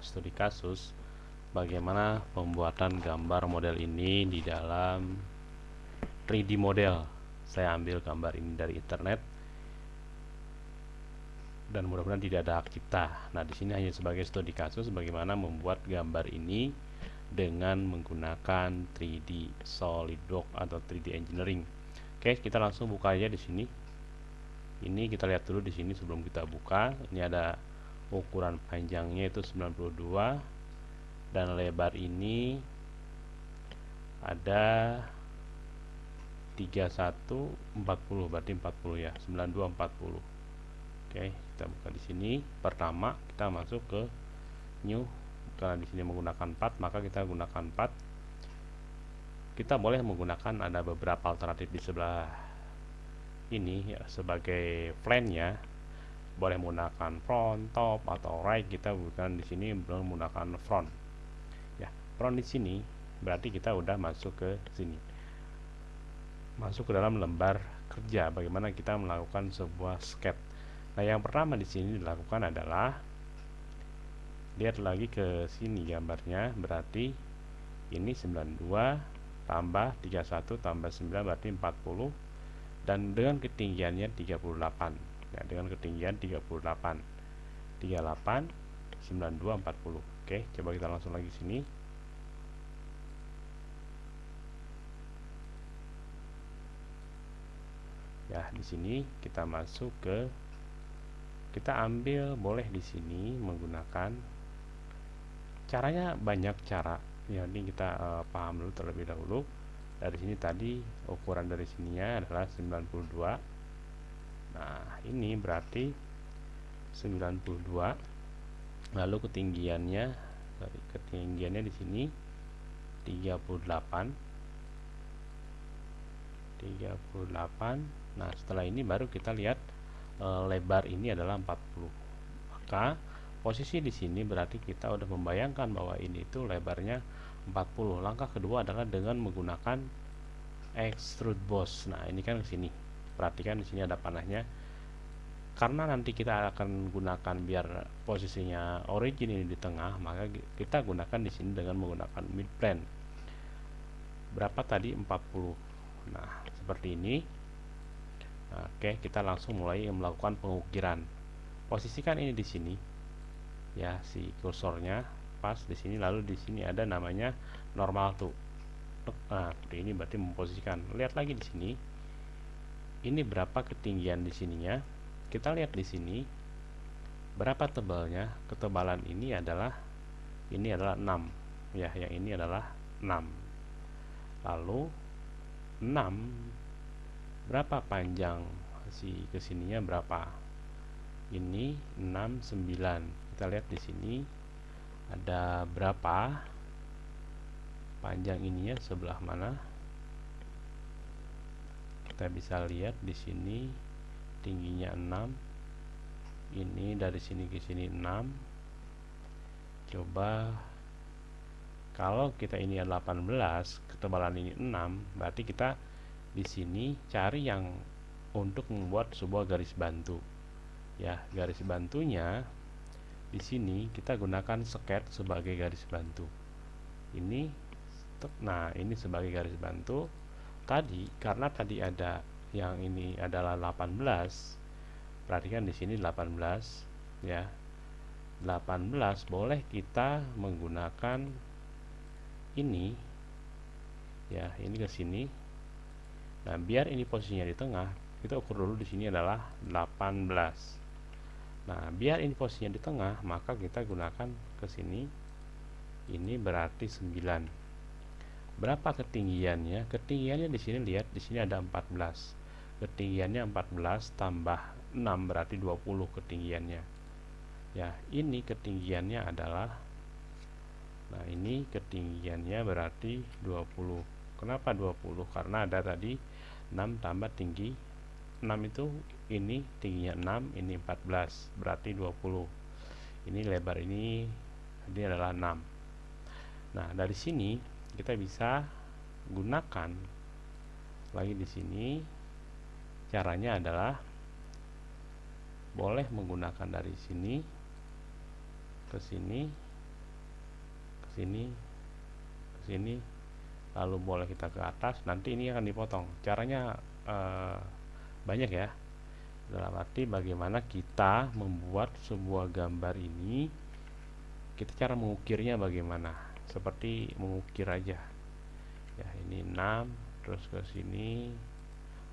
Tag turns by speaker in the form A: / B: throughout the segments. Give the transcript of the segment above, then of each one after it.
A: studi kasus bagaimana pembuatan gambar model ini di dalam 3D model. Saya ambil gambar ini dari internet dan mudah-mudahan tidak ada hak cipta. Nah, di sini hanya sebagai studi kasus bagaimana membuat gambar ini dengan menggunakan 3D SolidWorks atau 3D Engineering. Oke, kita langsung buka aja di sini. Ini kita lihat dulu di sini sebelum kita buka. Ini ada ukuran panjangnya itu 92 dan lebar ini ada 3140 berarti 40 ya 9240 oke kita buka di sini. Pertama kita masuk ke new. Karena di sini menggunakan 4 maka kita gunakan 4 kita boleh menggunakan ada beberapa alternatif di sebelah ini ya, sebagai plan ya boleh menggunakan front, top atau right kita bukan di sini menggunakan front. Ya front di sini berarti kita udah masuk ke sini. Masuk ke dalam lembar kerja bagaimana kita melakukan sebuah sketch. Nah yang pertama di sini dilakukan adalah lihat lagi ke sini gambarnya berarti ini 92 tambah 31 tambah 9 berarti 40 dan dengan ketinggiannya 38 ya, dengan ketinggian 38 38 92 40 oke coba kita langsung lagi sini. Ya di sini kita masuk ke kita ambil boleh di sini menggunakan caranya banyak cara. Ya ini kita uh, paham dulu terlebih dahulu. Dari sini tadi ukuran dari sininya adalah 92 Nah, ini berarti 92 lalu ketinggiannya dari ketinggiannya di sini 38 38 nah setelah ini baru kita lihat e, lebar ini adalah 40 maka posisi di sini berarti kita udah membayangkan bahwa ini itu lebarnya 40 langkah kedua adalah dengan menggunakan extrude boss nah ini kan ke sini perhatikan di sini ada panahnya. Karena nanti kita akan gunakan biar posisinya origin ini di tengah maka kita gunakan di sini dengan menggunakan mid plane berapa tadi? 40 nah seperti ini. Oke kita langsung mulai melakukan pengukiran. Posisikan ini di sini ya si kursornya. Pas di sini lalu di sini ada namanya normal tuh. Nah seperti ini berarti memposisikan. Lihat lagi di sini ini berapa ketinggian di sininya? Kita lihat di sini berapa tebalnya? Ketebalan ini adalah ini adalah 6 ya yang ini adalah 6 lalu 6 berapa panjang si ke sininya? Berapa? Ini 6 9 kita lihat di sini ada berapa? Panjang ininya sebelah mana kita bisa lihat di sini tingginya 6 ini dari sini ke sini 6 coba kalau kita ini 18 ketebalan ini 6 berarti kita di sini cari yang untuk membuat sebuah garis bantu. Ya garis bantunya di sini kita gunakan sket sebagai garis bantu. Ini nah ini sebagai garis bantu tadi karena tadi ada yang ini adalah 18 perhatikan di sini 18 ya. 18 boleh kita menggunakan ini ya ini ke sini. Nah biar ini posisinya di tengah kita ukur dulu di sini adalah 18 nah biar ini posisinya di tengah maka kita gunakan ke sini. Ini berarti 9 berapa ketinggiannya? Ketinggiannya di sini lihat di sini ada 14 ketinggiannya 14 tambah 6 berarti 20 ketinggiannya. Ya ini ketinggiannya adalah nah ini ketinggiannya berarti 20 kenapa 20 karena ada tadi 6 tambah tinggi 6 itu ini tingginya 6 ini 14 berarti 20 ini lebar ini ini adalah 6 nah dari sini kita bisa gunakan lagi di sini. Caranya adalah boleh menggunakan dari sini ke sini sini ke sini lalu boleh kita ke atas. Nanti ini akan dipotong. Caranya uh, banyak ya. Dalam arti bagaimana kita membuat sebuah gambar ini kita cara mengukirnya bagaimana seperti mengukir aja. Ya ini 6 terus ke sini.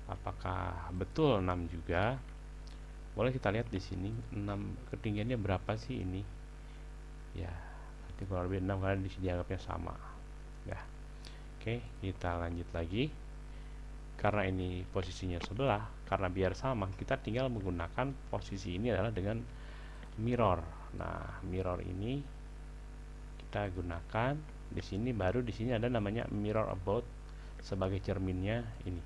A: Apakah betul 6 juga? Boleh kita lihat di sini 6 ketinggiannya berapa sih ini? Ya nanti kurang lebih 6 karena di sini dianggapnya sama. Ya oke kita lanjut lagi. Karena ini posisinya sebelah karena biar sama kita tinggal menggunakan posisi ini adalah dengan mirror. Nah mirror ini kita gunakan di sini baru di sini ada namanya mirror about sebagai cerminnya ini.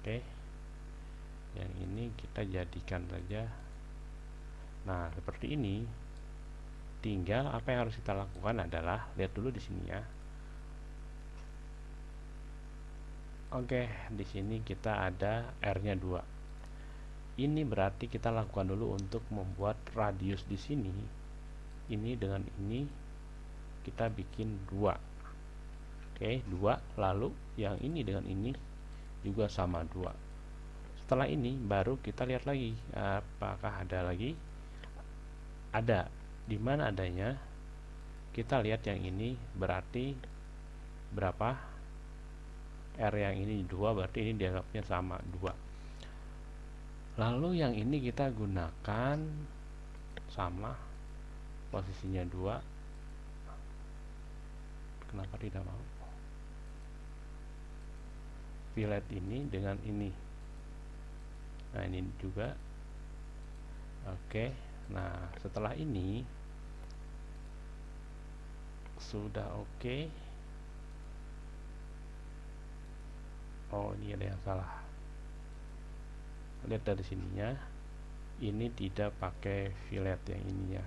A: Oke. Yang ini kita jadikan saja. Nah seperti ini. Tinggal apa yang harus kita lakukan adalah lihat dulu di sini ya. Oke di sini kita ada R nya 2 ini berarti kita lakukan dulu untuk membuat radius di sini. Ini dengan ini kita bikin dua. Oke dua lalu yang ini dengan ini juga sama dua. Setelah ini baru kita lihat lagi apakah ada lagi? Ada. Di mana adanya kita lihat yang ini berarti berapa? R yang ini dua berarti ini dianggapnya sama dua. Lalu yang ini kita gunakan sama posisinya dua kenapa tidak mau? Fillet ini dengan ini. Nah ini juga. Oke nah setelah ini sudah oke. Oh ini ada yang salah. Lihat dari sininya. Ini tidak pakai fillet yang ininya.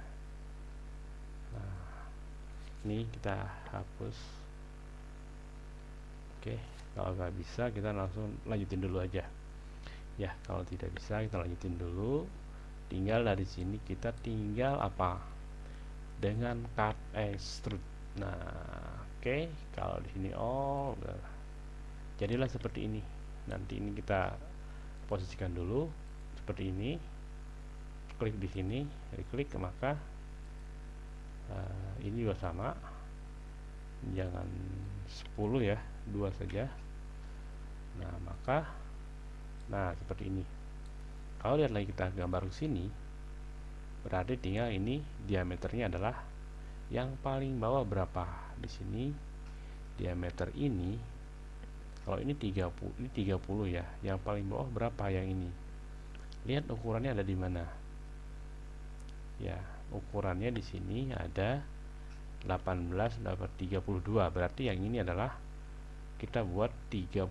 A: Nah ini kita hapus. Oke kalau nggak bisa kita langsung lanjutin dulu aja. Ya kalau tidak bisa kita lanjutin dulu. Tinggal dari sini kita tinggal apa? Dengan cut extrude. Nah oke kalau di sini oh jadilah seperti ini. Nanti ini kita posisikan dulu seperti ini. Klik di sini klik maka uh, ini juga sama. Jangan 10 ya dua saja. Nah maka nah seperti ini. Kalau lihat lagi kita gambar ke sini berarti tinggal ini diameternya adalah yang paling bawah berapa? Di sini diameter ini kalau ini 30 ini 30 ya yang paling bawah berapa yang ini? Lihat ukurannya ada di mana? Ya ukurannya di sini ada 18 dapat 32 berarti yang ini adalah kita buat 32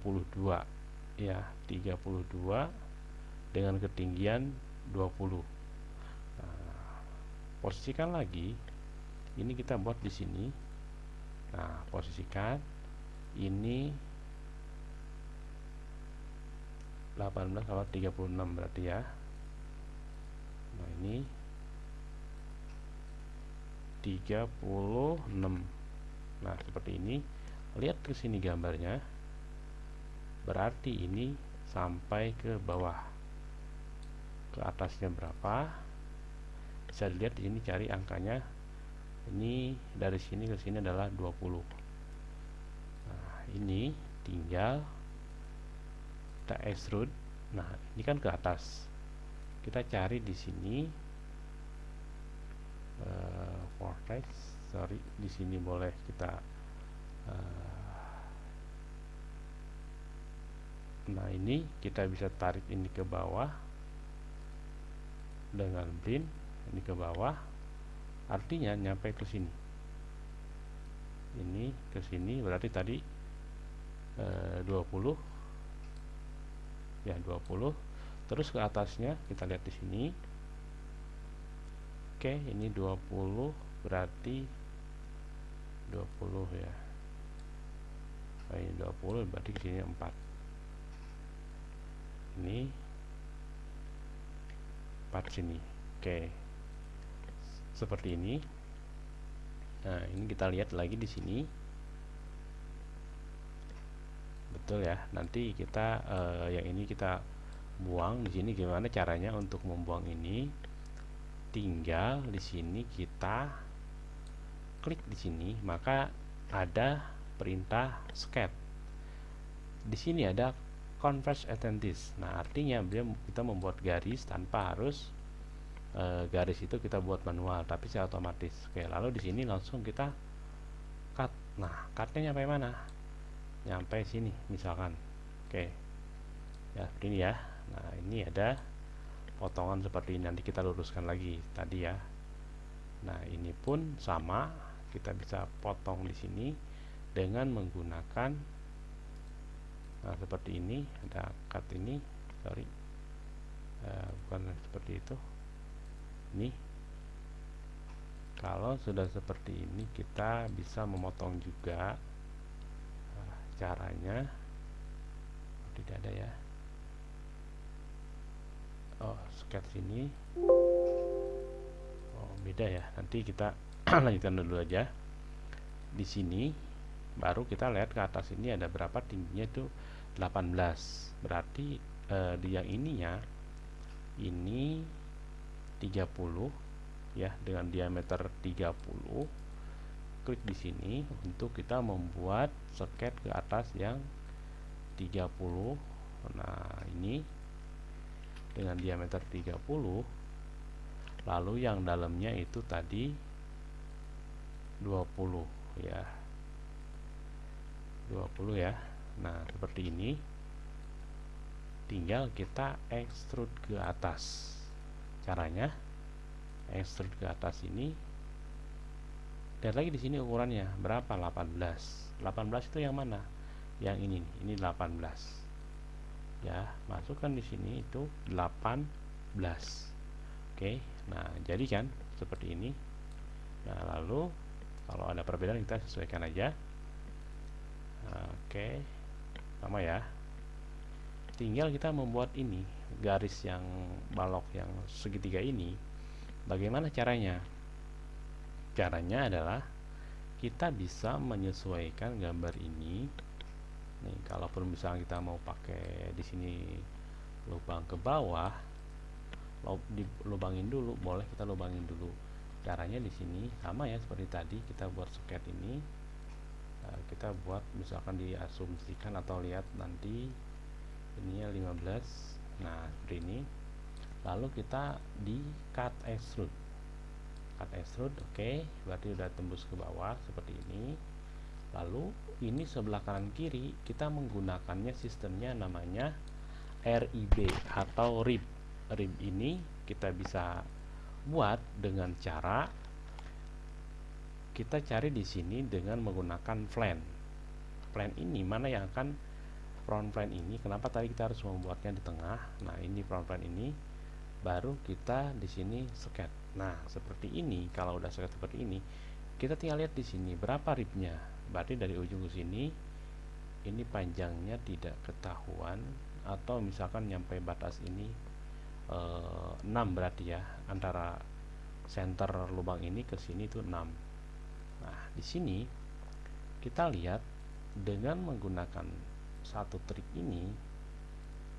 A: ya 32 dengan ketinggian 20 nah, posisikan lagi. Ini kita buat di sini. Nah posisikan. Ini 18 sama 36 berarti ya. Nah ini 36 nah seperti ini. Lihat ke sini gambarnya. Berarti ini sampai ke bawah. Ke atasnya berapa? Bisa dilihat di sini cari angkanya. Ini dari sini ke sini adalah 20 nah ini tinggal kita extrude nah ini kan ke atas. Kita cari di sini uh, vortex. Sorry di sini boleh kita uh, nah ini kita bisa tarik ini ke bawah dengan blend ini ke bawah. Artinya nyampe ke sini. Ini ke sini berarti tadi uh, 20 ya 20 terus ke atasnya kita lihat di sini Oke ini 20 berarti 20 ya. Nah, ini 20 berarti di sini 4 ini 4 sini. Oke. Seperti ini. Nah ini kita lihat lagi di sini. Betul ya nanti kita uh, yang ini kita buang di sini gimana caranya untuk membuang ini tinggal di sini kita klik di sini maka ada perintah scat di sini ada converse attentis nah artinya kita membuat garis tanpa harus e, garis itu kita buat manual tapi secara otomatis. Oke lalu di sini langsung kita cut. Nah cutnya nyampe mana? Nyampe sini misalkan. Oke. Ya seperti ini ya. Nah ini ada potongan seperti ini nanti kita luruskan lagi tadi ya. Nah ini pun sama kita bisa potong di sini dengan menggunakan nah seperti ini ada cut ini sorry uh, bukan seperti itu ini. Kalau sudah seperti ini kita bisa memotong juga nah, caranya. Tidak ada ya oh sketch ini. Oh beda ya. Nanti kita lanjutkan dulu aja. Di sini baru kita lihat ke atas ini ada berapa tingginya itu 18 berarti eh, di yang ininya ini 30 ya dengan diameter 30 klik di sini untuk kita membuat sket ke atas yang 30 nah ini dengan diameter 30 lalu yang dalamnya itu tadi 20 ya. 20 ya. Nah seperti ini. Tinggal kita extrude ke atas. Caranya extrude ke atas ini lihat lagi di sini ukurannya. Berapa? 18 18 itu yang mana? Yang ini ini 18 ya masukkan di sini itu 18 oke nah jadi kan seperti ini. Nah lalu kalau ada perbedaan kita sesuaikan aja. Oke sama ya. Tinggal kita membuat ini garis yang balok yang segitiga ini bagaimana caranya? Caranya adalah kita bisa menyesuaikan gambar ini nih kalaupun misalnya kita mau pakai di sini lubang ke bawah lubangin dulu boleh kita lubangin dulu. Caranya di sini sama ya seperti tadi kita buat soket ini. Eh, kita buat misalkan diasumsikan atau lihat nanti ininya 15 nah seperti ini. Lalu kita di cut extrude cut extrude oke. Okay. berarti udah tembus ke bawah seperti ini lalu ini sebelah kanan kiri kita menggunakannya sistemnya namanya RIB atau RIB RIB ini kita bisa buat dengan cara kita cari di sini dengan menggunakan plan plan ini mana yang akan front plan ini? Kenapa tadi kita harus membuatnya di tengah? Nah ini front plan ini. Baru kita di sini sket nah seperti ini kalau udah sket seperti ini kita tinggal lihat di sini berapa ribnya berarti dari ujung ke sini ini panjangnya tidak ketahuan atau misalkan nyampe batas ini e, eh, 6 berarti ya antara center lubang ini ke sini itu 6 nah di sini kita lihat dengan menggunakan satu trik ini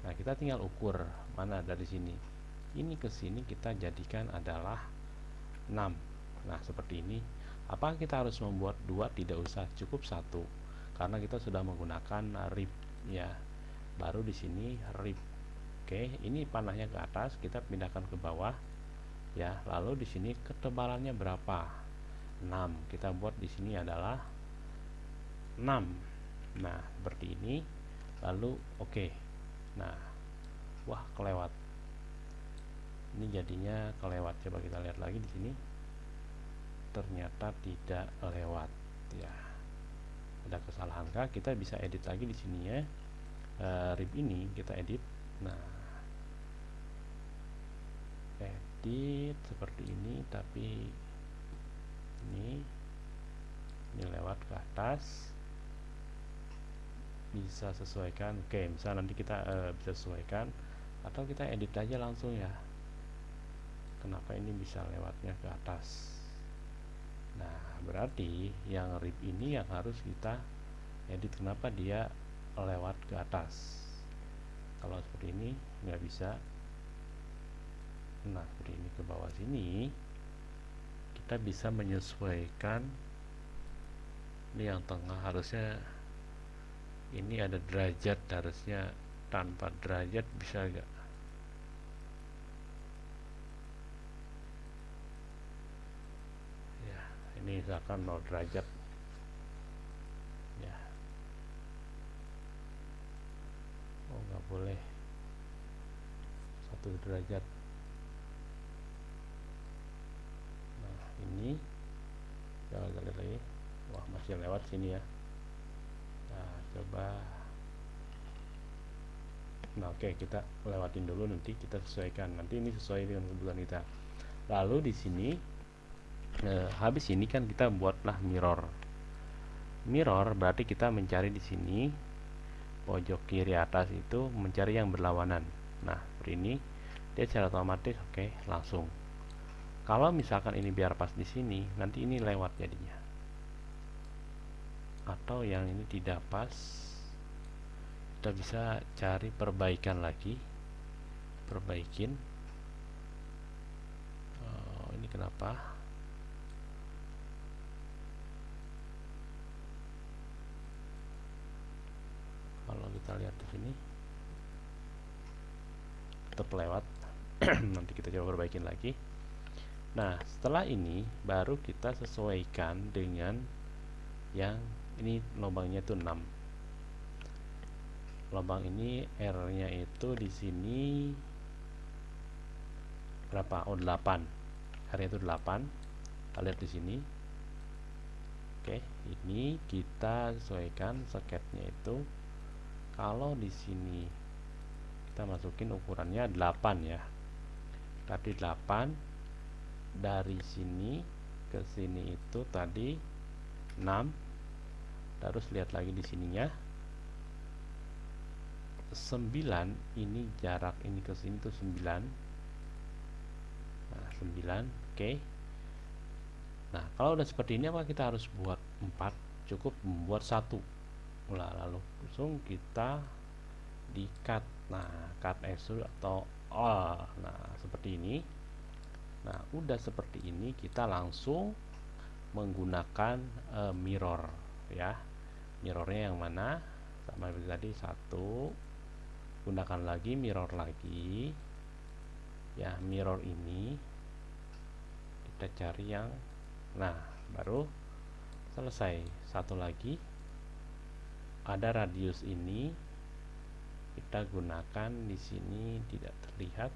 A: nah kita tinggal ukur mana dari sini. Ini ke sini kita jadikan adalah 6 nah seperti ini apakah kita harus membuat dua tidak usah cukup satu? Karena kita sudah menggunakan rib ya. Baru di sini rib. Oke ini panahnya ke atas kita pindahkan ke bawah ya. Lalu di sini ketebalannya berapa? 6 kita buat di sini adalah 6 nah seperti ini. Lalu oke. Nah wah kelewat. Ini jadinya kelewat. Coba kita lihat lagi di sini ternyata tidak lewat ya. Ada kesalahan kah? Kita bisa edit lagi di sini ya. E, rib ini kita edit. Nah. Edit seperti ini tapi ini ini lewat ke atas. Bisa sesuaikan. Oke misalnya nanti kita e, bisa sesuaikan. Atau kita edit aja langsung ya. Kenapa ini bisa lewatnya ke atas berarti yang rib ini yang harus kita edit. Kenapa dia lewat ke atas? Kalau seperti ini nggak bisa. Nah seperti ini ke bawah sini kita bisa menyesuaikan ini yang tengah. Harusnya ini ada derajat harusnya tanpa derajat bisa gak ya ini misalkan 0 derajat. Ya. Oh nggak boleh. Satu derajat. Nah ini. Jangan lihat lagi. Wah masih lewat sini ya. Nah coba. Nah oke okay, kita lewatin dulu. Nanti kita sesuaikan. Nanti ini sesuai dengan kebutuhan kita. Lalu di sini eh, habis ini kan kita buatlah mirror. Mirror berarti kita mencari di sini pojok kiri atas itu mencari yang berlawanan. Nah ini. Dia secara otomatis oke okay, langsung. Kalau misalkan ini biar pas di sini nanti ini lewat jadinya. Atau yang ini tidak pas kita bisa cari perbaikan lagi. Perbaikin. Oh, ini kenapa kalau kita lihat di sini. Tetap lewat. Nanti kita coba perbaikin lagi. Nah setelah ini baru kita sesuaikan dengan yang ini lubangnya itu 6 lubang ini R nya itu di sini berapa? Oh 8 R itu 8 kita lihat di sini. Oke ini kita sesuaikan soketnya itu kalau di sini kita masukin ukurannya 8 ya. Tadi 8 dari sini ke sini itu tadi 6 terus lihat lagi di sininya. 9 ini jarak ini ke sini tuh 9 nah 9 oke. Okay. nah kalau udah seperti ini apa kita harus buat 4 cukup membuat satu nah, lalu langsung kita di cut nah cut extrude atau oh nah seperti ini. Nah udah seperti ini kita langsung menggunakan uh, mirror ya. Mirrornya yang mana? Sama seperti tadi satu. Gunakan lagi mirror lagi. Ya mirror ini kita cari yang nah baru selesai. Satu lagi ada radius ini kita gunakan di sini tidak terlihat.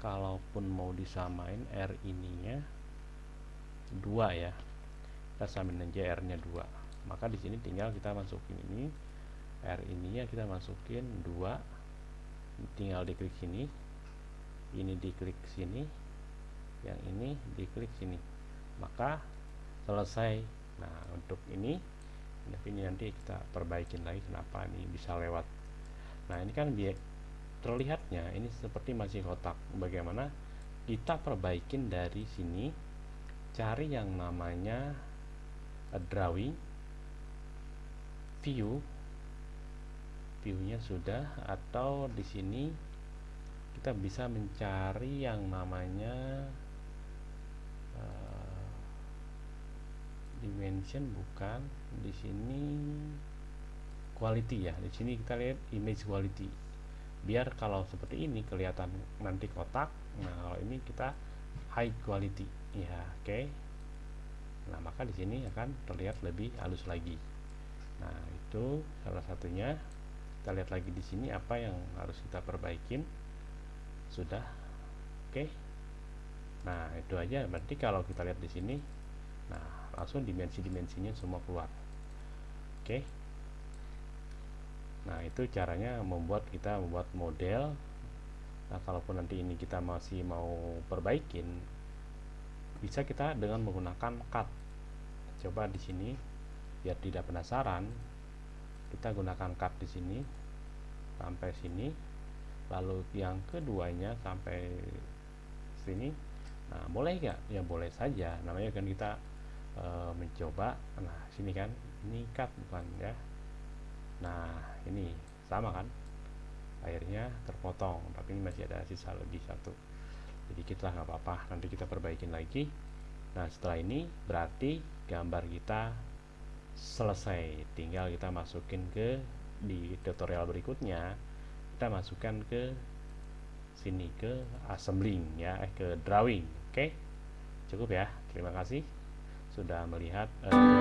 A: Kalaupun mau disamain R ininya dua ya. Kita samain aja R nya dua. Maka di sini tinggal kita masukin ini. R ini ya kita masukin dua. Tinggal diklik sini. Ini diklik sini. Yang ini diklik sini. Maka selesai. Nah untuk ini tapi ini nanti kita perbaikin lagi kenapa ini bisa lewat. Nah ini kan biar terlihatnya ini seperti masih kotak. Bagaimana kita perbaikin dari sini cari yang namanya drawing view viewnya sudah atau di sini kita bisa mencari yang namanya dimension bukan di sini quality ya. Di sini kita lihat image quality. Biar kalau seperti ini kelihatan nanti kotak nah kalau ini kita high quality. Ya oke. Okay. nah maka di sini akan terlihat lebih halus lagi. Nah itu salah satunya. Kita lihat lagi di sini apa yang harus kita perbaikin. Sudah oke. Okay. nah itu aja. Berarti kalau kita lihat di sini nah langsung dimensi-dimensinya semua keluar. Oke? Okay. nah itu caranya membuat kita membuat model. Nah kalaupun nanti ini kita masih mau perbaikin bisa kita dengan menggunakan cut. Coba di sini biar tidak penasaran kita gunakan cut di sini sampai sini. Lalu yang keduanya sampai sini. Nah boleh nggak? Ya boleh saja. Namanya kan kita e, mencoba. Nah sini kan. Ini cut bukan ya. Nah ini sama kan? Akhirnya terpotong tapi ini masih ada sisa lebih satu. Sedikit lah nggak apa-apa. Nanti kita perbaikin lagi. Nah setelah ini berarti gambar kita selesai. Tinggal kita masukin ke di tutorial berikutnya kita masukkan ke sini ke assembling ya eh ke drawing. Oke? Cukup ya. Terima kasih sudah melihat uh,